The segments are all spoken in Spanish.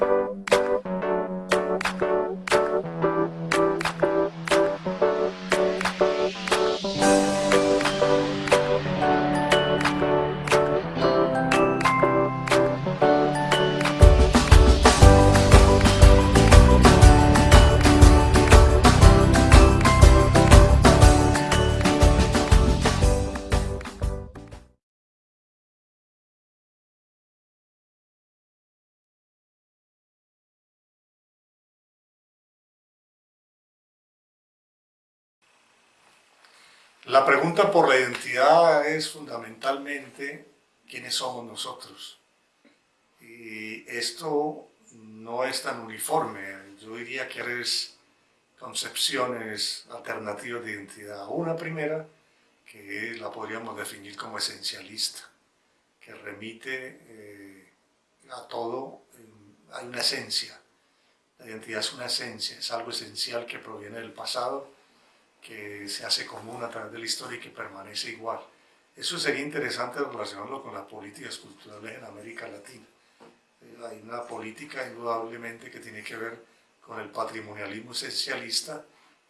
Bye. La pregunta por la identidad es fundamentalmente quiénes somos nosotros. Y esto no es tan uniforme. Yo diría que hay concepciones alternativas de identidad. Una primera, que la podríamos definir como esencialista, que remite eh, a todo, hay una esencia. La identidad es una esencia, es algo esencial que proviene del pasado que se hace común a través de la historia y que permanece igual. Eso sería interesante relacionarlo con las políticas culturales en América Latina. Eh, hay una política indudablemente que tiene que ver con el patrimonialismo esencialista,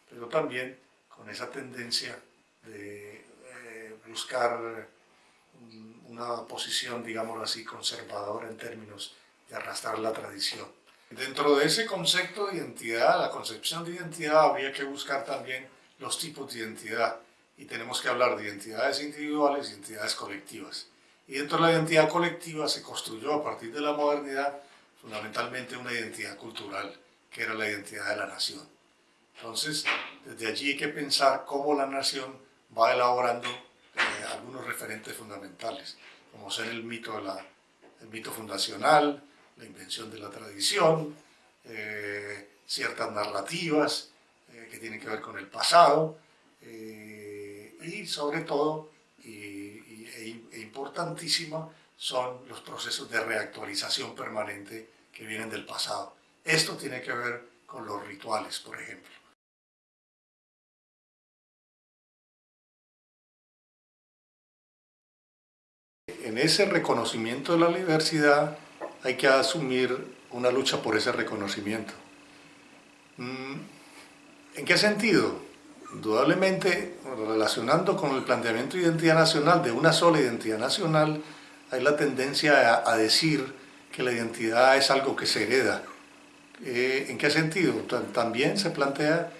pero también con esa tendencia de eh, buscar una posición, digámoslo así, conservadora en términos de arrastrar la tradición. Dentro de ese concepto de identidad, la concepción de identidad, habría que buscar también los tipos de identidad y tenemos que hablar de identidades individuales y identidades colectivas. Y dentro de la identidad colectiva se construyó a partir de la modernidad fundamentalmente una identidad cultural, que era la identidad de la nación. Entonces, desde allí hay que pensar cómo la nación va elaborando eh, algunos referentes fundamentales, como ser el mito, de la, mito fundacional, la invención de la tradición, eh, ciertas narrativas, que tiene que ver con el pasado eh, y sobre todo, y, e, e importantísimo, son los procesos de reactualización permanente que vienen del pasado. Esto tiene que ver con los rituales, por ejemplo. En ese reconocimiento de la diversidad hay que asumir una lucha por ese reconocimiento. Mm, ¿En qué sentido? Indudablemente, relacionando con el planteamiento de identidad nacional, de una sola identidad nacional, hay la tendencia a, decir que la identidad es algo que se hereda. Eh, ¿En qué sentido? También se plantea,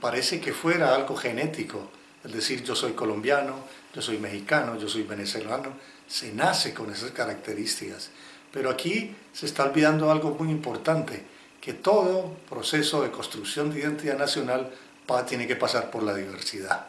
parece que fuera algo genético, es decir, yo soy colombiano, yo soy mexicano, yo soy venezolano, se nace con esas características. Pero aquí se está olvidando algo muy importante, que todo proceso de construcción de identidad nacional tiene que pasar por la diversidad.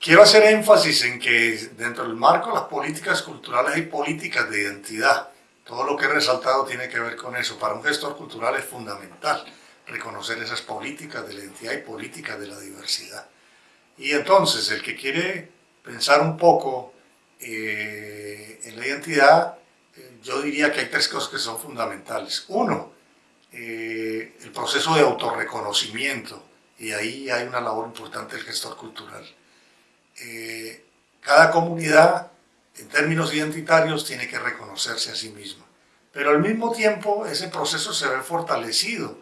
Quiero hacer énfasis en que dentro del marco de las políticas culturales hay políticas de identidad. Todo lo que he resaltado tiene que ver con eso. Para un gestor cultural es fundamental reconocer esas políticas de la identidad y políticas de la diversidad. Y entonces, el que quiere pensar un poco eh, en la identidad, eh, yo diría que hay tres cosas que son fundamentales. Uno, eh, el proceso de autorreconocimiento, y ahí hay una labor importante del gestor cultural. cada comunidad, en términos identitarios, tiene que reconocerse a sí misma. Pero al mismo tiempo, ese proceso se ve fortalecido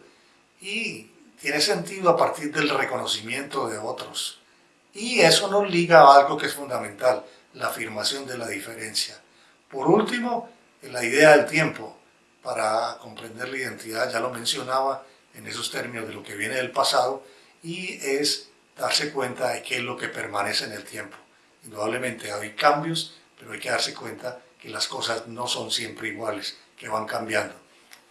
y tiene sentido a partir del reconocimiento de otros. Y eso nos liga a algo que es fundamental, la afirmación de la diferencia. Por último, la idea del tiempo, para comprender la identidad, ya lo mencionaba en esos términos de lo que viene del pasado, y es darse cuenta de qué es lo que permanece en el tiempo. Indudablemente hay cambios, pero hay que darse cuenta que las cosas no son siempre iguales, que van cambiando.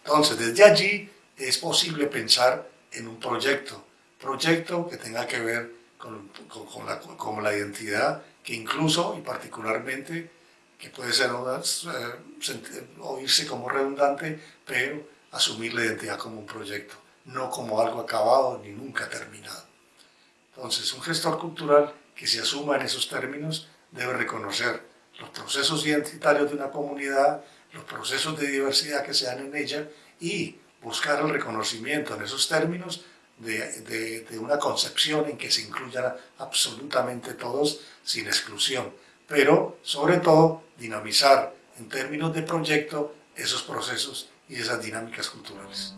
Entonces, desde allí es posible pensar en un proyecto, proyecto que tenga que ver con, con, la, con la identidad que incluso y particularmente, que puede ser eh, oírse como redundante, pero asumir la identidad como un proyecto, no como algo acabado ni nunca terminado. Entonces, un gestor cultural que se asuma en esos términos debe reconocer los procesos identitarios de una comunidad, los procesos de diversidad que se dan en ella y buscar el reconocimiento en esos términos de, una concepción en que se incluyan absolutamente todos sin exclusión, pero sobre todo dinamizar en términos de proyecto esos procesos y esas dinámicas culturales.